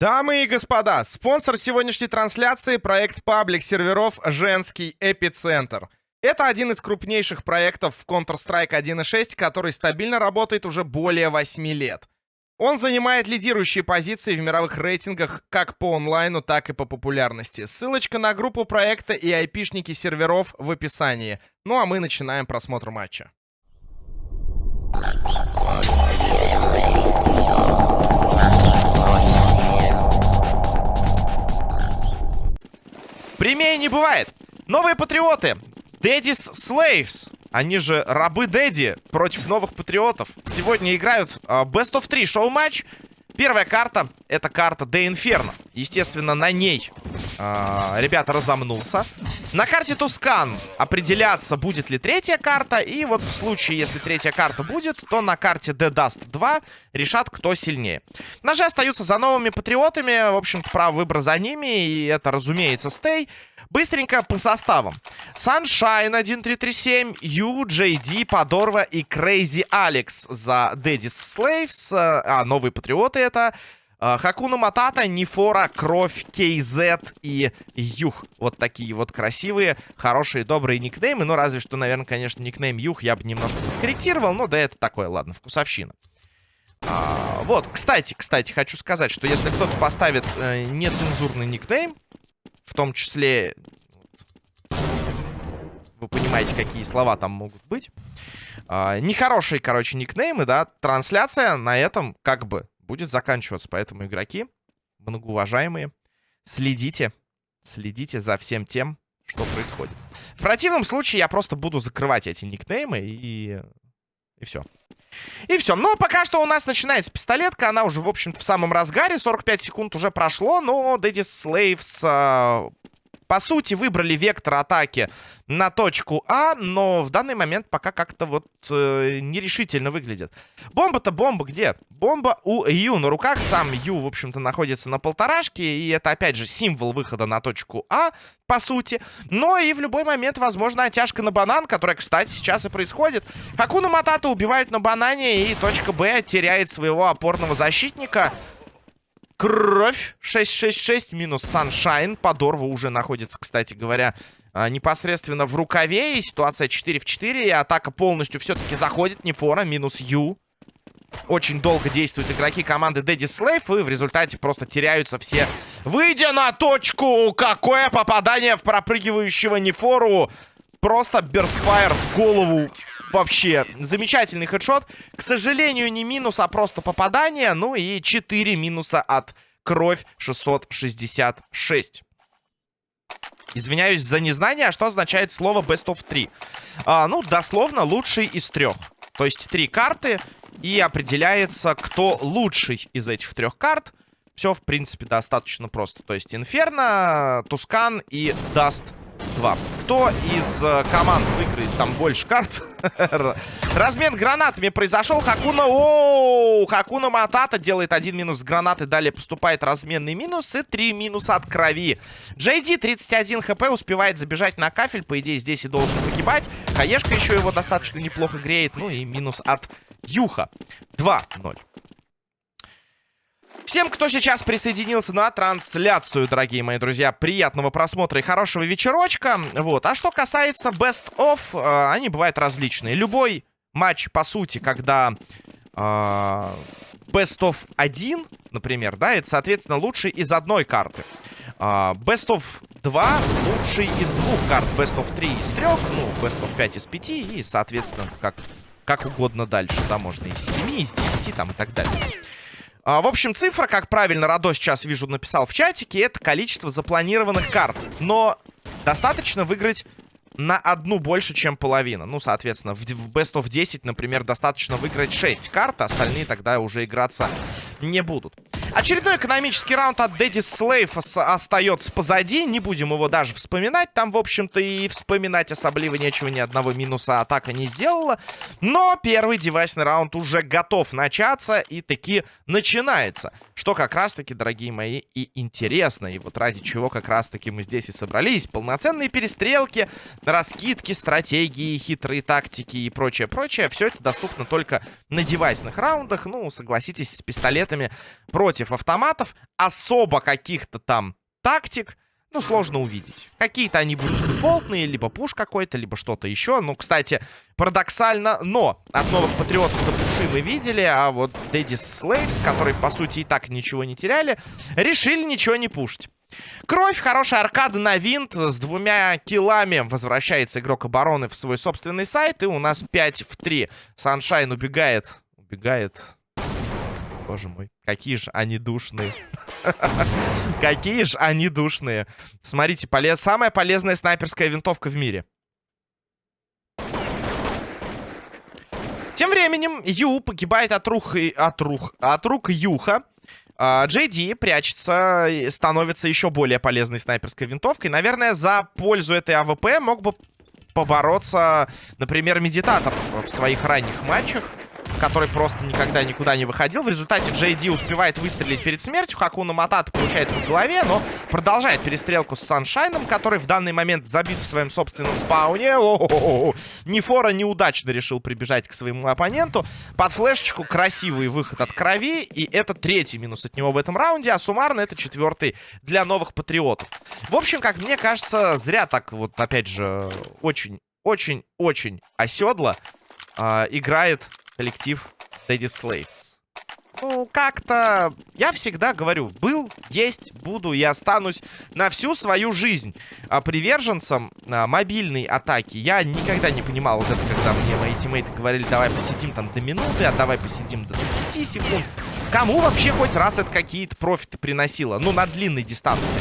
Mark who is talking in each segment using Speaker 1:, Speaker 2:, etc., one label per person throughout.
Speaker 1: Дамы и господа, спонсор сегодняшней трансляции — проект паблик серверов «Женский эпицентр». Это один из крупнейших проектов в Counter-Strike 1.6, который стабильно работает уже более 8 лет. Он занимает лидирующие позиции в мировых рейтингах как по онлайну, так и по популярности. Ссылочка на группу проекта и айпишники серверов в описании. Ну а мы начинаем просмотр матча. Прямее не бывает. Новые патриоты. Daddy's Slaves. Они же рабы Дэдди против новых патриотов. Сегодня играют uh, Best of 3 шоу-матч. Первая карта — это карта Де Инферно. Естественно, на ней э, ребята разомнулся. На карте Тускан определяться, будет ли третья карта. И вот в случае, если третья карта будет, то на карте The Dust 2 решат, кто сильнее. Ножи остаются за новыми патриотами. В общем-то, право выбора за ними. И это, разумеется, стей. Быстренько по составам. Sunshine 1337, Ю, JD, Подорва и Crazy Алекс за Daddy's Slaves. А, новые патриоты это... А, Хакуна Матата, Нифора, Кровь, KZ и Юх. Вот такие вот красивые, хорошие, добрые никнеймы. Ну, разве что, наверное, конечно, никнейм Юх я бы немножко подкорректировал. Ну, да это такое, ладно, вкусовщина. А, вот, кстати, кстати, хочу сказать, что если кто-то поставит э, нецензурный никнейм, в том числе... Вы понимаете, какие слова там могут быть. А, нехорошие, короче, никнеймы, да. Трансляция на этом как бы будет заканчиваться. Поэтому, игроки, многоуважаемые, следите. Следите за всем тем, что происходит. В противном случае я просто буду закрывать эти никнеймы и... И все. И все. Но пока что у нас начинается пистолетка. Она уже, в общем-то, в самом разгаре. 45 секунд уже прошло. Но Slaves, э, по сути, выбрали вектор атаки на точку А. Но в данный момент пока как-то вот э, нерешительно выглядит. Бомба-то бомба где? Бомба у Ю на руках. Сам Ю, в общем-то, находится на полторашке. И это, опять же, символ выхода на точку А, по сути. Но и в любой момент, возможно, оттяжка на банан, которая, кстати, сейчас и происходит. Хакуна Матата убивают на банане, и точка Б теряет своего опорного защитника. Кровь 6-6-6 минус Саншайн. Подорва уже находится, кстати говоря, а, непосредственно в рукаве. И ситуация 4 в 4. И атака полностью все-таки заходит. Нефора минус Ю. Очень долго действуют игроки команды Дэдди Слейв. И в результате просто теряются все. Выйдя на точку! Какое попадание в пропрыгивающего Нефору! Просто burst fire в голову. Вообще, замечательный хедшот. К сожалению, не минус, а просто попадание. Ну и 4 минуса от кровь 666. Извиняюсь за незнание, а что означает слово best of 3? А, ну, дословно, лучший из трех. То есть три карты, и определяется, кто лучший из этих трех карт. Все, в принципе, достаточно просто. То есть Инферно, Тускан и Даст 2. Кто из э, команд выиграет там больше карт? Размен гранатами произошел. Хакуна... Оу! Хакуна Матата делает один минус гранаты. Далее поступает разменный минус. И три минуса от крови. Джейди 31 хп успевает забежать на кафель. По идее, здесь и должен погибать. Хаешка еще его достаточно неплохо греет. Ну и минус от Юха. 2-0. Всем, кто сейчас присоединился на трансляцию, дорогие мои друзья, приятного просмотра и хорошего вечерочка. Вот. А что касается Best of, э, они бывают различные. Любой матч, по сути, когда э, Best of 1, например, да, это, соответственно, лучший из одной карты. Э, Best of 2 лучший из двух карт. Best of 3 из трех, ну, Best of 5 из 5 и, соответственно, как, как угодно дальше. Да, можно из 7, из 10 там и так далее. А, в общем, цифра, как правильно Радо сейчас вижу написал в чатике, это количество запланированных карт. Но достаточно выиграть на одну больше, чем половина. Ну, соответственно, в, в Best of 10, например, достаточно выиграть 6 карт, остальные тогда уже играться не будут. Очередной экономический раунд от Дэдди Слейв остается позади. Не будем его даже вспоминать. Там, в общем-то, и вспоминать особливо нечего. Ни одного минуса атака не сделала. Но первый девайсный раунд уже готов начаться. И таки начинается. Что как раз-таки, дорогие мои, и интересно. И вот ради чего как раз-таки мы здесь и собрались. Полноценные перестрелки, раскидки, стратегии, хитрые тактики и прочее-прочее. Все это доступно только на девайсных раундах. Ну, согласитесь, с пистолетами против против автоматов. Особо каких-то там тактик, ну, сложно увидеть. Какие-то они будут дефолтные, либо пуш какой-то, либо что-то еще. Ну, кстати, парадоксально, но от новых патриотов до пуши мы видели, а вот Daddy Slaves, которые, по сути, и так ничего не теряли, решили ничего не пушить. Кровь, хорошая аркада на винт с двумя килами. Возвращается игрок обороны в свой собственный сайт. И у нас 5 в 3. Саншайн убегает. Убегает. Боже мой, какие же они душные. Какие же они душные. Смотрите, полез... самая полезная снайперская винтовка в мире. Тем временем Ю погибает от рук, от рук, от рук Юха. Джей Ди прячется, становится еще более полезной снайперской винтовкой. Наверное, за пользу этой АВП мог бы побороться, например, Медитатор в своих ранних матчах который просто никогда никуда не выходил. В результате Джей Ди успевает выстрелить перед смертью. Хакуна Матата получает по голове, но продолжает перестрелку с Саншайном, который в данный момент забит в своем собственном спауне. О -о -о -о. Нефора неудачно решил прибежать к своему оппоненту. Под флешечку красивый выход от крови. И это третий минус от него в этом раунде, а суммарно это четвертый для новых патриотов. В общем, как мне кажется, зря так вот, опять же, очень, очень, очень оседло э, играет коллектив Daddy Slaves. Ну, как-то... Я всегда говорю, был, есть, буду и останусь на всю свою жизнь а, приверженцем а, мобильной атаки. Я никогда не понимал вот это, когда мне мои тиммейты говорили, давай посидим там до минуты, а давай посидим до 30 секунд. Кому вообще хоть раз это какие-то профиты приносило? Ну, на длинной дистанции.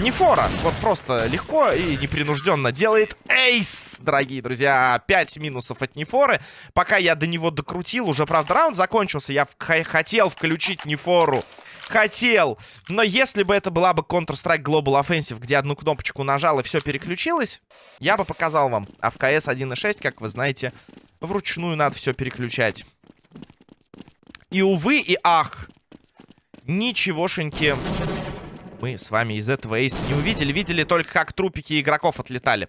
Speaker 1: Нефора вот просто легко и непринужденно делает эйс, дорогие друзья. 5 минусов от Нефоры. Пока я до него докрутил, уже, правда, раунд закончился. Я хотел включить Нефору. Хотел. Но если бы это была бы Counter-Strike Global Offensive, где одну кнопочку нажал и все переключилось, я бы показал вам. А в CS 1.6, как вы знаете, вручную надо все переключать. И увы, и ах. Ничегошеньки мы с вами из этого эйса не увидели. Видели только, как трупики игроков отлетали.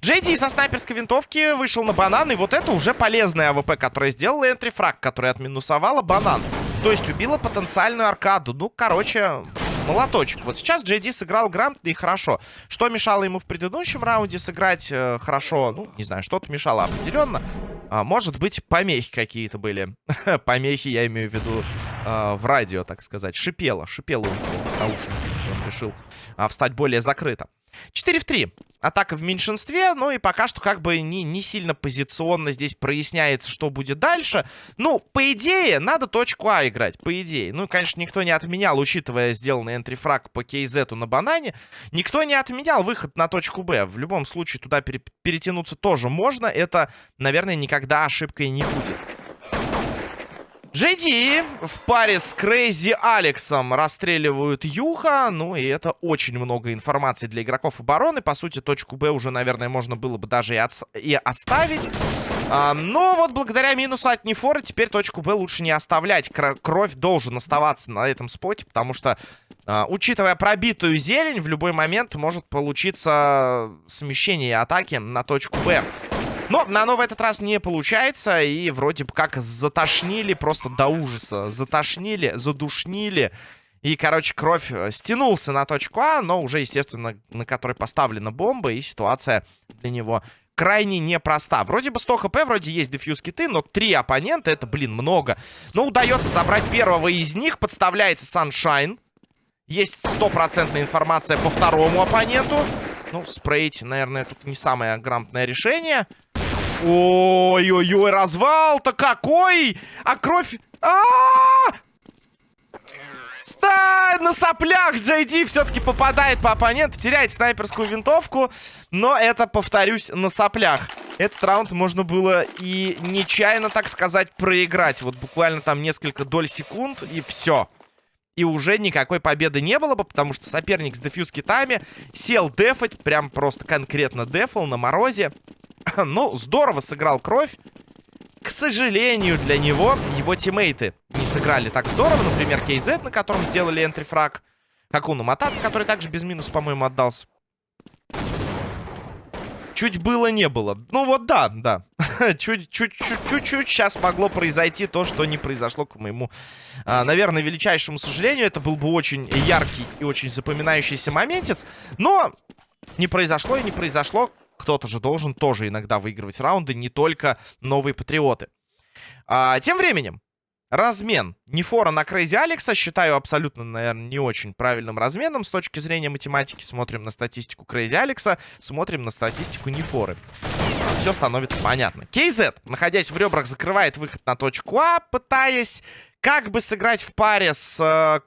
Speaker 1: Джейди со снайперской винтовки вышел на банан. И вот это уже полезная АВП, которая сделала entry frag, которая отминусовала банан. То есть убила потенциальную аркаду. Ну, короче, молоточек. Вот сейчас Джейди сыграл грамотно и хорошо. Что мешало ему в предыдущем раунде сыграть э, хорошо? Ну, не знаю, что-то мешало определенно. А, может быть, помехи какие-то были. помехи, я имею в виду, э, в радио, так сказать. Шипело, шипело у него наушники. Он решил э, встать более закрыто. 4 в 3. Атака в меньшинстве, ну и пока что как бы не, не сильно позиционно здесь проясняется, что будет дальше. Ну, по идее, надо точку А играть, по идее. Ну, конечно, никто не отменял, учитывая сделанный энтрифраг по кейзету на банане, никто не отменял выход на точку Б. В любом случае, туда пере перетянуться тоже можно. Это, наверное, никогда ошибкой не будет. Джейди в паре с Крейзи Алексом расстреливают Юха. Ну и это очень много информации для игроков обороны. По сути, точку Б уже, наверное, можно было бы даже и, от... и оставить. А, но вот благодаря минусу от Нефора теперь точку Б лучше не оставлять. Кровь должен оставаться на этом споте, потому что, а, учитывая пробитую зелень, в любой момент может получиться смещение атаки на точку Б. Но на в этот раз не получается. И вроде бы как затошнили просто до ужаса. Затошнили, задушнили. И, короче, кровь э, стянулся на точку А, но уже, естественно, на которой поставлена бомба. И ситуация для него крайне непроста. Вроде бы 100 хп, вроде есть дефьюз киты, но три оппонента, это, блин, много. Но удается забрать первого из них. Подставляется Sunshine. Есть стопроцентная информация по второму оппоненту. Ну, спрейть, наверное, тут не самое грамотное решение. Ой-ой-ой, развал-то какой! А кровь... А! Да, на соплях Джей все-таки попадает по оппоненту, теряет снайперскую винтовку, но это, повторюсь, на соплях. Этот раунд можно было и нечаянно, так сказать, проиграть. Вот буквально там несколько доль секунд, и все. И уже никакой победы не было бы, потому что соперник с дефьюз китами сел дефать, прям просто конкретно дефал на морозе. ну, здорово сыграл кровь. К сожалению, для него его тиммейты не сыграли так здорово. Например, KZ, на котором сделали энтрифраг. Хакуна Матата, который также без минуса, по-моему, отдался. Чуть было, не было. Ну вот да, да. чуть-чуть сейчас могло произойти то, что не произошло к моему, а, наверное, величайшему сожалению. Это был бы очень яркий и очень запоминающийся моментец. Но не произошло и не произошло. Кто-то же должен тоже иногда выигрывать раунды, не только новые патриоты. А, тем временем, Размен Нефора на Крейзи Алекса считаю абсолютно, наверное, не очень правильным разменом с точки зрения математики. Смотрим на статистику Крейзи Алекса, смотрим на статистику Нефоры. Все становится понятно. KZ, находясь в ребрах, закрывает выход на точку А, пытаясь как бы сыграть в паре с э,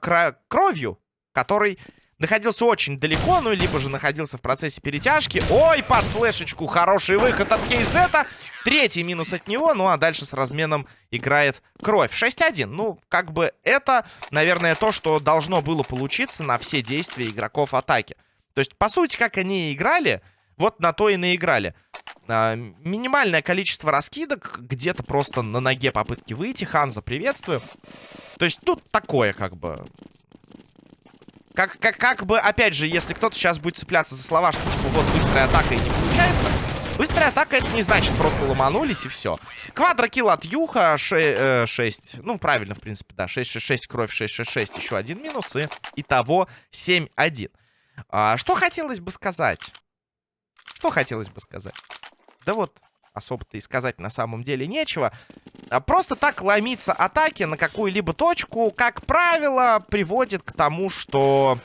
Speaker 1: Кровью, который находился очень далеко, ну, либо же находился в процессе перетяжки. Ой, под флешечку хороший выход от Кейзета. Третий минус от него, ну, а дальше с разменом играет Кровь. 6-1. Ну, как бы это, наверное, то, что должно было получиться на все действия игроков атаки. То есть, по сути, как они играли, вот на то и наиграли. А, минимальное количество раскидок, где-то просто на ноге попытки выйти. Ханза, приветствую. То есть тут такое, как бы... Как, как, как бы, опять же, если кто-то сейчас будет цепляться за слова, что, типа, вот, быстрая атака и не получается... Быстрая атака, это не значит просто ломанулись и все. Квадрокилл от Юха, 6, э, 6, ну, правильно, в принципе, да, 6-6-6, кровь 6-6-6, еще один минус, и итого 7-1. А, что хотелось бы сказать? Что хотелось бы сказать? Да вот, особо-то и сказать на самом деле нечего. А просто так ломиться атаки на какую-либо точку, как правило, приводит к тому, что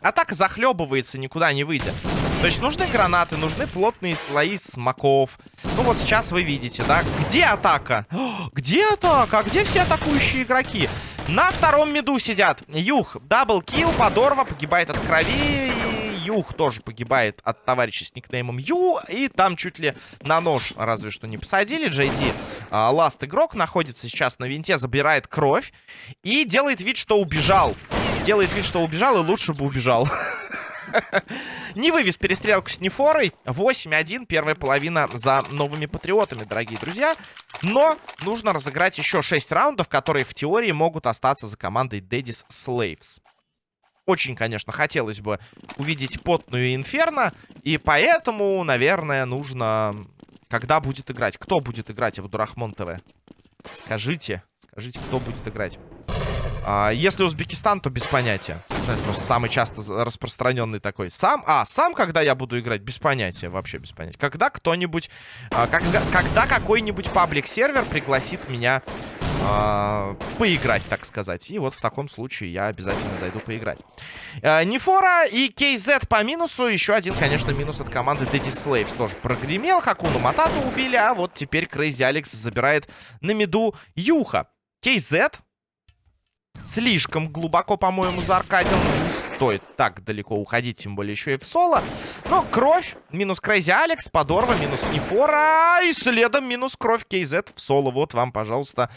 Speaker 1: атака захлебывается, никуда не выйдя. То есть нужны гранаты, нужны плотные слои смоков. Ну вот сейчас вы видите, да? Где атака? Где атака? Где все атакующие игроки? На втором меду сидят. Юх, даблкил, подорва, погибает от крови. Юх тоже погибает от товарища с никнеймом Ю. И там чуть ли на нож разве что не посадили. Джейди, а, ласт игрок, находится сейчас на винте, забирает кровь. И делает вид, что убежал. Делает вид, что убежал, и лучше бы убежал. Не вывез перестрелку с Нефорой. 8-1. Первая половина за новыми патриотами, дорогие друзья. Но нужно разыграть еще 6 раундов, которые в теории могут остаться за командой Daddy's Slaves. Очень, конечно, хотелось бы увидеть потную Инферно. И поэтому, наверное, нужно... Когда будет играть? Кто будет играть в Дурахмон ТВ? Скажите. Скажите, кто будет играть? А, если Узбекистан, то без понятия. Это просто самый часто распространенный такой. Сам, а, сам, когда я буду играть, без понятия, вообще без понятия. Когда кто-нибудь, а, когда, когда какой-нибудь паблик-сервер пригласит меня а, поиграть, так сказать. И вот в таком случае я обязательно зайду поиграть. А, Нефора и KZ по минусу. Еще один, конечно, минус от команды Daddy Slaves тоже прогремел. Хакуну Матату убили, а вот теперь Крейзи Алекс забирает на миду Юха. KZ слишком глубоко, по-моему, зааркадил. Стоит так далеко уходить, тем более еще и в соло. Но кровь, минус Крейзи Алекс, Подорва, минус Нефора. И следом минус кровь KZ в соло. Вот вам, пожалуйста.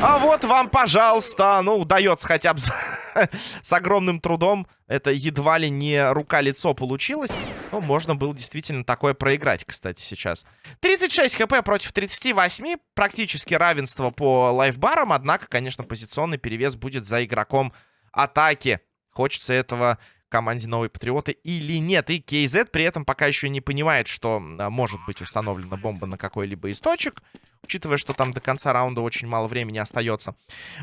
Speaker 1: А вот вам, пожалуйста. Ну, удается хотя бы с огромным трудом. Это едва ли не рука-лицо получилось. Ну, можно было действительно такое проиграть, кстати, сейчас. 36 хп против 38. Практически равенство по лайфбарам. Однако, конечно, позиционный перевес будет за игроком атаки. Хочется этого команде Новые Патриоты или нет. И KZ при этом пока еще не понимает, что а, может быть установлена бомба на какой-либо из точек. Учитывая, что там до конца раунда очень мало времени остается.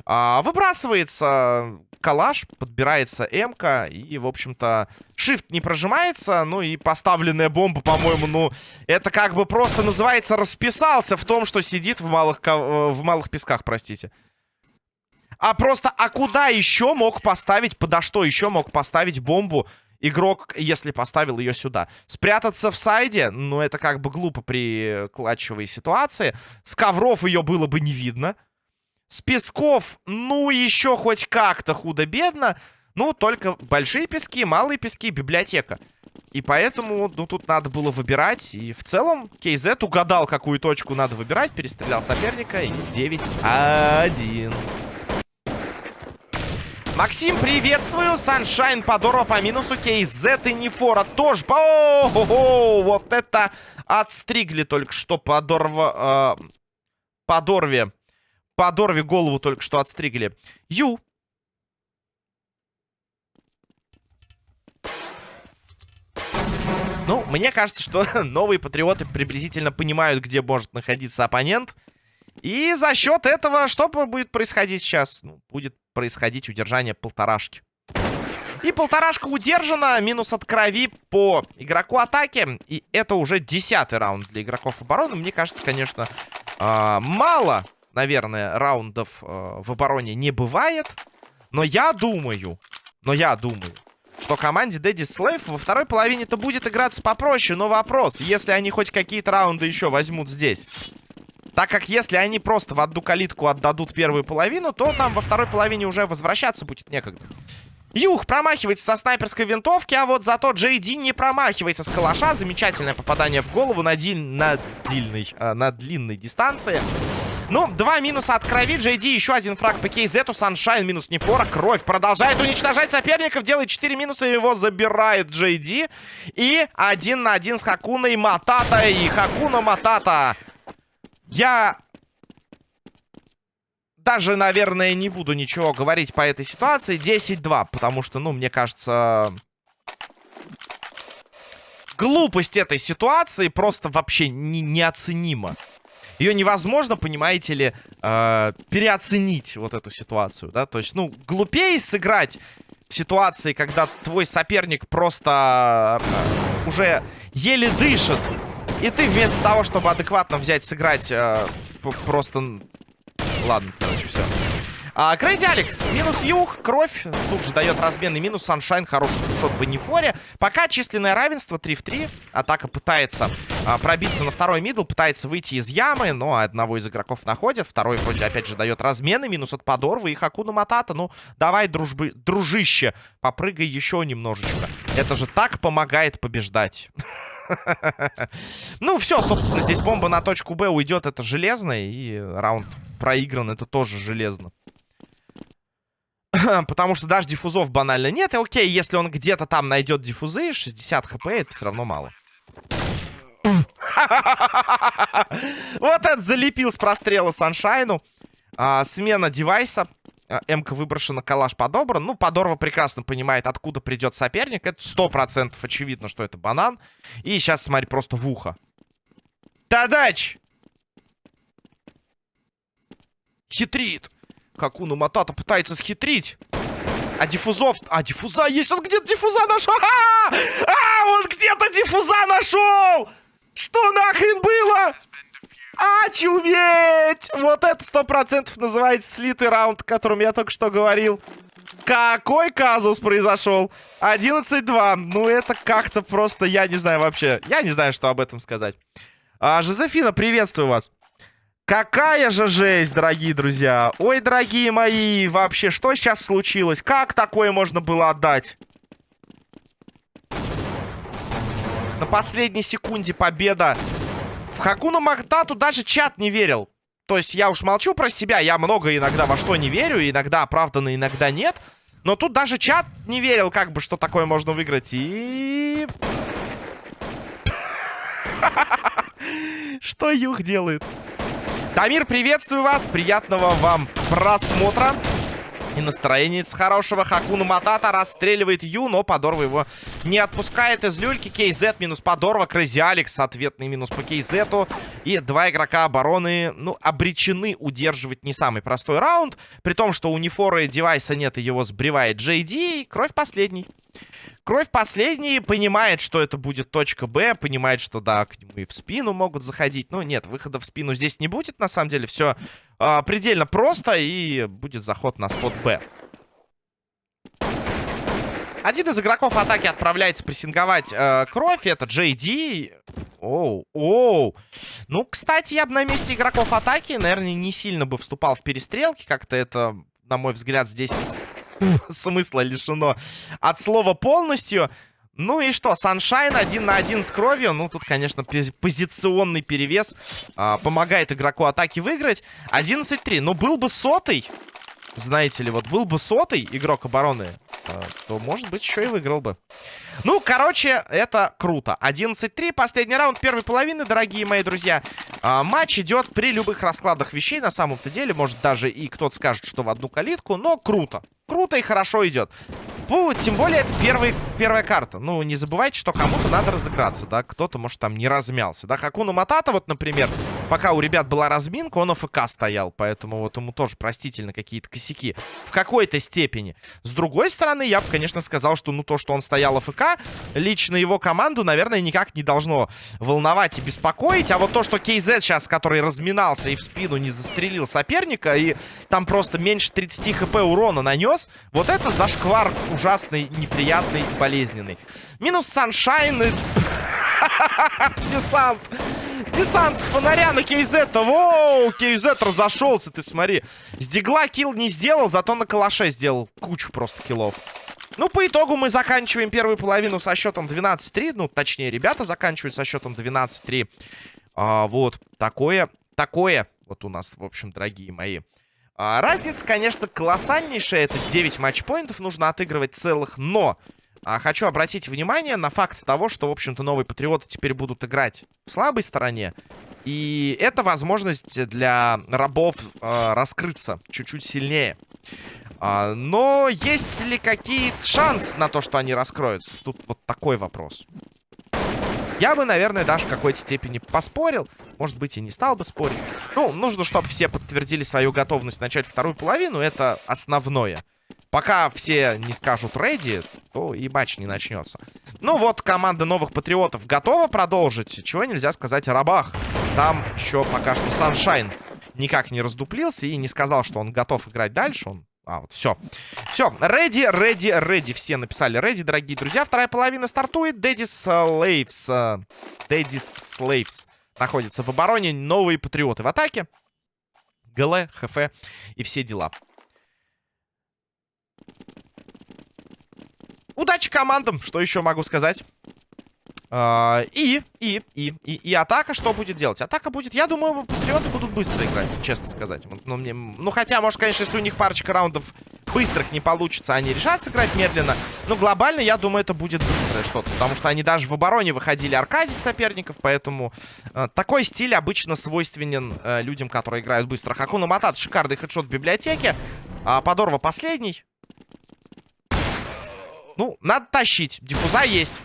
Speaker 1: А, выбрасывается калаш, подбирается м И, в общем-то, shift не прожимается. Ну и поставленная бомба, по-моему, ну... Это как бы просто называется расписался в том, что сидит в малых, э, в малых песках, простите. А просто, а куда еще мог поставить, подо что еще мог поставить бомбу игрок, если поставил ее сюда? Спрятаться в сайде? Ну, это как бы глупо при клатчевой ситуации. С ковров ее было бы не видно. С песков, ну, еще хоть как-то худо-бедно. Ну, только большие пески, малые пески, библиотека. И поэтому, ну, тут надо было выбирать. И в целом, KZ угадал, какую точку надо выбирать. Перестрелял соперника. И 9-1. Максим, приветствую. Саншайн, Подорва по минусу. KZ и Нефора тоже. По О -о -о Вот это отстригли только что Подорва... Э, Подорве. Подорве голову только что отстригли. Ю. Ну, мне кажется, что новые патриоты приблизительно понимают, где может находиться оппонент. И за счет этого что будет происходить сейчас? Ну, будет происходить удержание полторашки. И полторашка удержана. Минус от крови по игроку атаки. И это уже десятый раунд для игроков обороны. Мне кажется, конечно, э, мало, наверное, раундов э, в обороне не бывает. Но я думаю, но я думаю, что команде Дэдди Слейв во второй половине-то будет играться попроще. Но вопрос, если они хоть какие-то раунды еще возьмут здесь. Так как если они просто в одну калитку отдадут первую половину, то там во второй половине уже возвращаться будет некогда. Юх промахивается со снайперской винтовки, а вот зато Джей Ди не промахивается с калаша. Замечательное попадание в голову на, диль... на, дильной, э, на длинной дистанции. Ну, два минуса от крови. Ди еще один фраг по Кейзету. Саншайн минус Нефора. Кровь продолжает уничтожать соперников. Делает 4 минуса. Его забирает Ди. И один на один с Хакуной Матата. И Хакуна Матата. Я даже, наверное, не буду ничего говорить по этой ситуации. 10-2, потому что, ну, мне кажется... Глупость этой ситуации просто вообще не, неоценима. Ее невозможно, понимаете ли, э, переоценить вот эту ситуацию, да? То есть, ну, глупее сыграть в ситуации, когда твой соперник просто э, уже еле дышит. И ты вместо того, чтобы адекватно взять, сыграть э, просто Ладно, короче, все. А, Крейзи Алекс, минус Юг, кровь, тут же дает разменный минус, Саншайн, хороший шот по Нефоре. Пока численное равенство 3 в 3, атака пытается а, пробиться на второй мидл, пытается выйти из ямы, но одного из игроков находит, второй вроде опять же дает размены, минус от Подорвы и Хакуна Матата, ну давай, дружбы, дружище, попрыгай еще немножечко, это же так помогает побеждать. Ну, все, собственно, здесь бомба на точку Б уйдет, это железно, и раунд проигран, это тоже железно. Потому что даже диффузов банально нет. И окей, если он где-то там найдет диффузы, 60 хп, это все равно мало. Вот это залепил с прострела Саншайну. А, смена девайса. А, М-ка выброшена, калаш подобран. Ну, Подорва прекрасно понимает, откуда придет соперник. Это сто процентов очевидно, что это банан. И сейчас, смотри, просто в ухо. Тадач! Хитрит. Какуну Матата пытается схитрить. А диффузов... А, диффуза есть! Он где-то диффуза нашел! А, -а, -а! а, он где-то диффуза нашел! Что нахрен было? Очуметь! Вот это сто процентов называется слитый раунд, о котором я только что говорил. Какой казус произошел? 11-2. Ну, это как-то просто, я не знаю вообще. Я не знаю, что об этом сказать. А, Жозефина, приветствую вас. Какая же жесть, дорогие друзья. Ой, дорогие мои, вообще, что сейчас случилось? Как такое можно было отдать? На последней секунде победа. В Хакуна Махтату даже чат не верил. То есть я уж молчу про себя. Я много иногда во что не верю. Иногда оправданно, иногда нет. Но тут даже чат не верил, как бы, что такое можно выиграть. И... Что Юх делает? Тамир, приветствую вас. Приятного вам просмотра. И настроение с хорошего. Хакуна Матата расстреливает Ю, но Подорва его не отпускает из люльки. Кейзет минус Подорва. Крейзи Алекс, ответный минус по Кейзету. И два игрока обороны, ну, обречены удерживать не самый простой раунд. При том, что у Нефора и девайса нет, и его сбривает Джей Ди. Кровь последний. Кровь последний понимает, что это будет точка Б, понимает, что да, к нему и в спину могут заходить. Но нет, выхода в спину здесь не будет, на самом деле. Все а, предельно просто, и будет заход на спот Б. Один из игроков атаки отправляется прессинговать э, кровь. Это Джей Ди. Оу, оу. Ну, кстати, я бы на месте игроков атаки, наверное, не сильно бы вступал в перестрелки. Как-то это, на мой взгляд, здесь смысла лишено от слова полностью. Ну и что, Саншайн один на один с кровью. Ну, тут, конечно, позиционный перевес а, помогает игроку атаки выиграть. 11-3. Ну, был бы сотый, знаете ли, вот был бы сотый игрок обороны, а, то, может быть, еще и выиграл бы. Ну, короче, это круто. 11-3, последний раунд первой половины, дорогие мои друзья. А, матч идет при любых раскладах вещей, на самом-то деле. Может, даже и кто-то скажет, что в одну калитку, но круто. Круто и хорошо идет. Ну, тем более, это первый, первая карта. Ну, не забывайте, что кому-то надо разыграться, да. Кто-то, может, там не размялся, да. Хакуна Матата, вот, например, пока у ребят была разминка, он АФК стоял. Поэтому вот ему тоже простительно какие-то косяки. В какой-то степени. С другой стороны, я бы, конечно, сказал, что, ну, то, что он стоял АФК, лично его команду, наверное, никак не должно волновать и беспокоить. А вот то, что KZ сейчас, который разминался и в спину не застрелил соперника, и там просто меньше 30 хп урона нанес, вот это зашквар ужасный, неприятный, болезненный. Минус Саншайн и... Десант! Десант с фонаря на KZ. Воу, KZ разошелся, ты смотри. С дигла килл не сделал, зато на калаше сделал кучу просто киллов. Ну, по итогу мы заканчиваем первую половину со счетом 12-3. Ну, точнее, ребята заканчивают со счетом 12-3. А, вот, такое, такое вот у нас, в общем, дорогие мои. А, разница, конечно, колоссальнейшая. Это 9 матчпоинтов нужно отыгрывать целых, но... А, хочу обратить внимание на факт того, что, в общем-то, новые патриоты теперь будут играть в слабой стороне. И это возможность для рабов э, раскрыться чуть-чуть сильнее. А, но есть ли какие-то шансы на то, что они раскроются? Тут вот такой вопрос. Я бы, наверное, даже в какой-то степени поспорил. Может быть, и не стал бы спорить. Ну, нужно, чтобы все подтвердили свою готовность начать вторую половину. Это основное. Пока все не скажут ready, то и матч не начнется. Ну вот, команда новых патриотов готова продолжить. Чего нельзя сказать о рабах. Там еще пока что Саншайн никак не раздуплился и не сказал, что он готов играть дальше. Он а, вот, все. Все, ready, ready, ready. Все написали ready, дорогие друзья. Вторая половина стартует. Daddy's Slaves. Daddy's Slaves находится в обороне. Новые патриоты в атаке. ГЛ, ХФ и все дела. Удачи командам, что еще могу сказать. Uh, и, и, и, и, и атака что будет делать? Атака будет, я думаю, патриоты будут быстро играть, честно сказать. Ну, мне, ну, хотя, может, конечно, если у них парочка раундов быстрых не получится, они решат сыграть медленно. Но глобально, я думаю, это будет быстрое что-то. Потому что они даже в обороне выходили аркадить соперников, поэтому uh, такой стиль обычно свойственен uh, людям, которые играют быстро. Хакуна Матат, шикарный хедшот в библиотеке. А Подорва последний. Ну, надо тащить. Диффуза есть.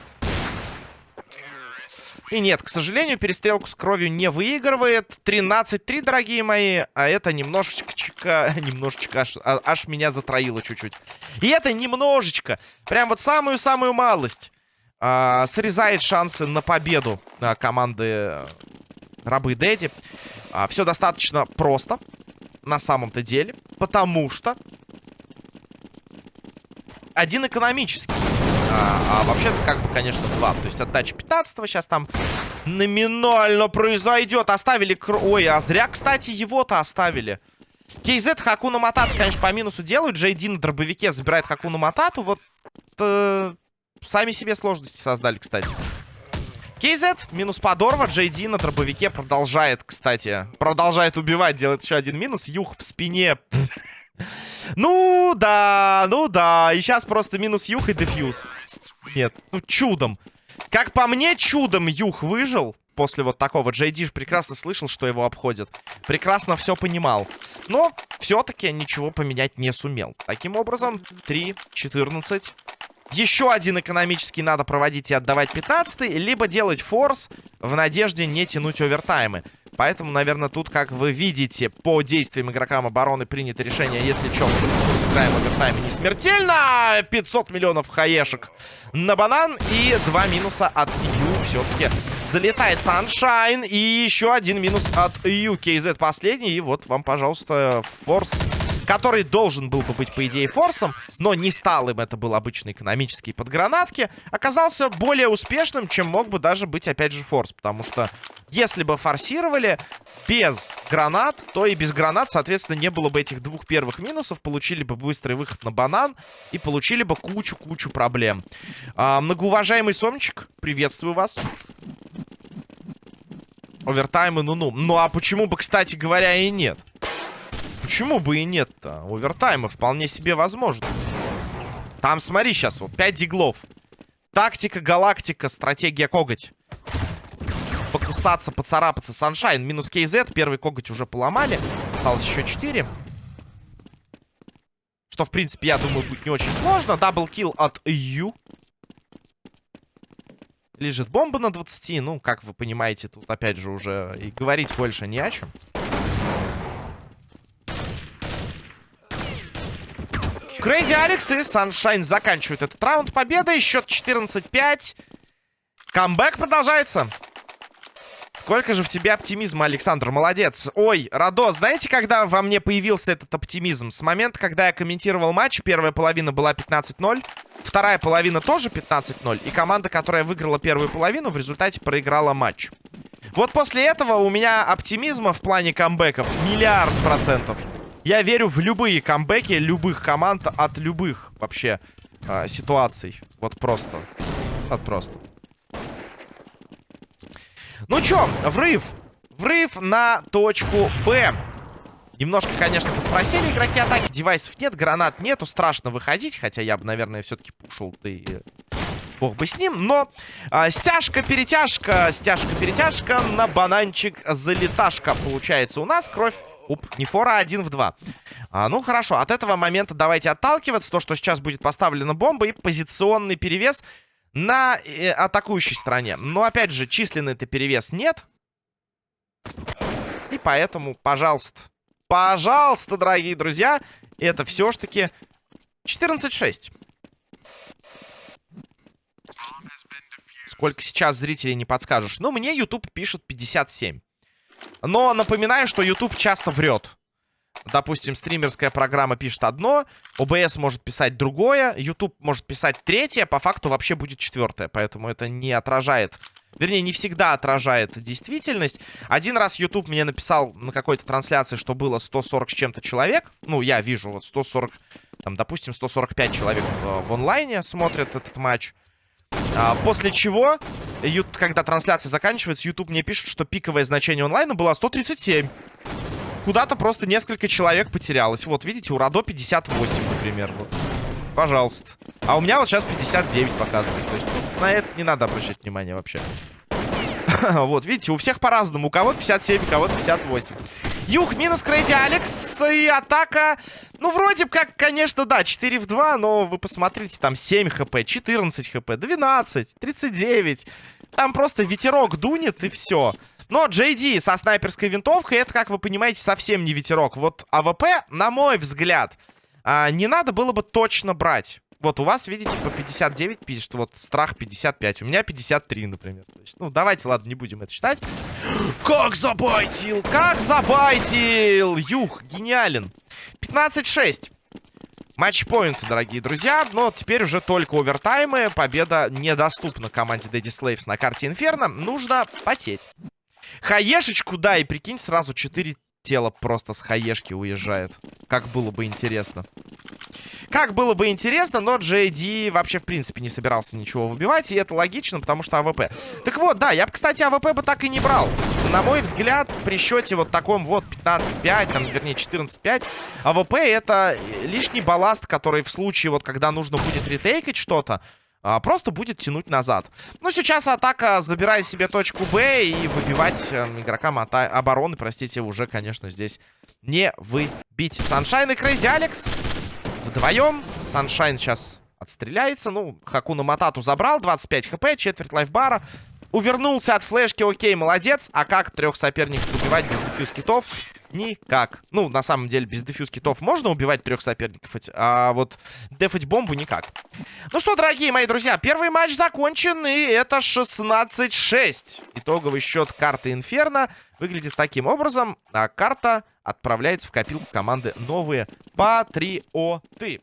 Speaker 1: И нет, к сожалению, перестрелку с кровью не выигрывает. 13-3, дорогие мои. А это немножечко... Немножечко аж, а, аж меня затроило чуть-чуть. И это немножечко. Прям вот самую-самую малость. А, срезает шансы на победу а, команды Рабы Дэдди. А, все достаточно просто. На самом-то деле. Потому что... Один экономический. А, а вообще-то, как бы, конечно, два. То есть отдача 15 сейчас там номинально произойдет. Оставили... Кр... Ой, а зря, кстати, его-то оставили. KZ Хакуна Матату, конечно, по минусу делают. Джейди на дробовике забирает Хакуна Матату. Вот э, сами себе сложности создали, кстати. KZ минус подорва. Джейди на дробовике продолжает, кстати. Продолжает убивать, делает еще один минус. Юх в спине. Ну, да, ну да. И сейчас просто минус Юх и дефьюз. Нет, ну чудом. Как по мне, чудом Юх выжил после вот такого. Джей Диш прекрасно слышал, что его обходят. Прекрасно все понимал. Но все-таки ничего поменять не сумел. Таким образом, 3-14. Еще один экономический надо проводить и отдавать 15 либо делать форс в надежде не тянуть овертаймы. Поэтому, наверное, тут, как вы видите, по действиям игрокам обороны принято решение, если что, мы сыграем овертайме не смертельно. 500 миллионов хаешек на банан и два минуса от Ю все-таки залетает Саншайн. И еще один минус от Ю. KZ последний. И вот вам, пожалуйста, форс который должен был бы быть, по идее, форсом, но не стал им, это был обычный экономический под гранатки, оказался более успешным, чем мог бы даже быть, опять же, форс. Потому что если бы форсировали без гранат, то и без гранат, соответственно, не было бы этих двух первых минусов, получили бы быстрый выход на банан и получили бы кучу-кучу проблем. А, многоуважаемый Сомчик, приветствую вас. Овертаймы, ну-ну. Ну, а почему бы, кстати говоря, и нет? Почему бы и нет-то? Овертаймы вполне себе возможно. Там, смотри, сейчас вот 5 диглов. Тактика, галактика, стратегия коготь. Покусаться, поцарапаться. Саншайн минус KZ. Первый коготь уже поломали. Осталось еще 4. Что, в принципе, я думаю, будет не очень сложно. Даблкил от Ю. Лежит бомба на 20. Ну, как вы понимаете, тут, опять же, уже и говорить больше не о чем. Крейзи Алекс и Саншайн заканчивают этот раунд победой. Счет 14-5. Камбэк продолжается. Сколько же в тебе оптимизма, Александр, молодец. Ой, Радо, знаете, когда во мне появился этот оптимизм? С момента, когда я комментировал матч, первая половина была 15-0, вторая половина тоже 15-0, и команда, которая выиграла первую половину, в результате проиграла матч. Вот после этого у меня оптимизма в плане камбэков миллиард процентов. Я верю в любые камбэки любых команд от любых вообще э, ситуаций. Вот просто. Вот просто. Ну чё, врыв. Врыв на точку Б. Немножко, конечно, подпросили игроки атаки. Девайсов нет, гранат нету. Страшно выходить. Хотя я бы, наверное, все-таки пушил. Ты... Бог бы с ним. Но а, стяжка-перетяжка. Стяжка-перетяжка на бананчик залеташка. Получается у нас кровь. Уп, не фора, а один в два. А, ну, хорошо. От этого момента давайте отталкиваться. То, что сейчас будет поставлена бомба и позиционный перевес на э, атакующей стороне. Но, опять же, численный-то перевес нет. И поэтому, пожалуйста, пожалуйста, дорогие друзья, это все ж таки 14-6. Сколько сейчас зрителей не подскажешь. Ну, мне YouTube пишет 57. Но напоминаю, что YouTube часто врет. Допустим, стримерская программа пишет одно, OBS может писать другое, YouTube может писать третье, по факту вообще будет четвертое. Поэтому это не отражает, вернее, не всегда отражает действительность. Один раз YouTube мне написал на какой-то трансляции, что было 140 с чем-то человек. Ну, я вижу вот 140, там, допустим, 145 человек в, в онлайне смотрят этот матч. А, после чего, когда трансляция заканчивается, YouTube мне пишет, что пиковое значение онлайна было 137 куда-то просто несколько человек потерялось. Вот, видите, у Радо 58, например. Вот. Пожалуйста. А у меня вот сейчас 59 показывает. То есть ну, на это не надо обращать внимание вообще. вот, видите, у всех по-разному. У кого-то 57, у кого-то 58. Юг минус Крейзи Алекс. И атака... Ну, вроде как, конечно, да, 4 в 2, но вы посмотрите, там 7 хп, 14 хп, 12, 39. Там просто ветерок дунет и все. Но JD со снайперской винтовкой, это, как вы понимаете, совсем не ветерок. Вот АВП, на мой взгляд, а, не надо было бы точно брать. Вот у вас, видите, по 59 пишет, вот страх 55. У меня 53, например. То есть, ну, давайте, ладно, не будем это считать. Как забайтил! Как забайтил! Юх, гениален. 15-6. Матчпоинт, дорогие друзья. Но теперь уже только овертаймы. Победа недоступна команде Daddy Slaves на карте Инферно. Нужно потеть. Хаешечку, да, и прикинь, сразу 4 тела просто с хаешки уезжает. Как было бы интересно. Как было бы интересно, но JD вообще, в принципе, не собирался ничего выбивать. И это логично, потому что АВП. Так вот, да, я бы, кстати, АВП бы так и не брал. На мой взгляд, при счете вот таком вот 15-5, там, вернее, 14-5, АВП это лишний балласт, который в случае, вот, когда нужно будет ретейкать что-то, а, просто будет тянуть назад. Ну, сейчас атака забирает себе точку Б и выбивать э, игрокам обороны, простите, уже, конечно, здесь не выбить. Саншайн и Крейзи Алекс вдвоем. Саншайн сейчас отстреляется. Ну, Хакуна Матату забрал, 25 хп, четверть лайфбара. Увернулся от флешки, окей, молодец. А как трех соперников убивать без defuse kit ов? Никак. Ну, на самом деле, без defuse kit ов можно убивать трех соперников, а вот дефать бомбу никак. Ну что, дорогие мои друзья, первый матч закончен, и это 16-6. Итоговый счет карты Инферно выглядит таким образом. А карта отправляется в копилку команды «Новые Патриоты».